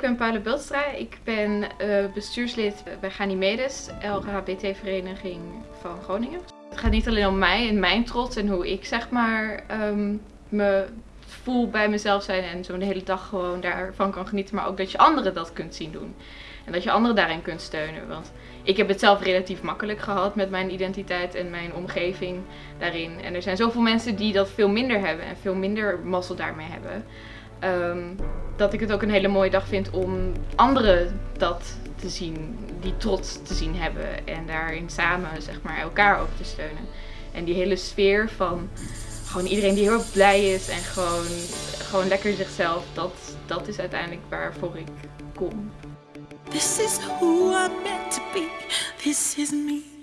Ik ben Paula Bultstra. Ik ben uh, bestuurslid bij Ganymedes, LHBT-vereniging van Groningen. Het gaat niet alleen om mij en mijn trots en hoe ik zeg maar um, me voel bij mezelf zijn en zo'n hele dag gewoon daarvan kan genieten, maar ook dat je anderen dat kunt zien doen. En dat je anderen daarin kunt steunen. Want ik heb het zelf relatief makkelijk gehad met mijn identiteit en mijn omgeving daarin. En er zijn zoveel mensen die dat veel minder hebben en veel minder mazzel daarmee hebben. Um, dat ik het ook een hele mooie dag vind om anderen dat te zien, die trots te zien hebben. En daarin samen zeg maar, elkaar ook te steunen. En die hele sfeer van gewoon iedereen die heel erg blij is en gewoon, gewoon lekker zichzelf, dat, dat is uiteindelijk waarvoor ik kom. This is who I'm meant to be. This is me.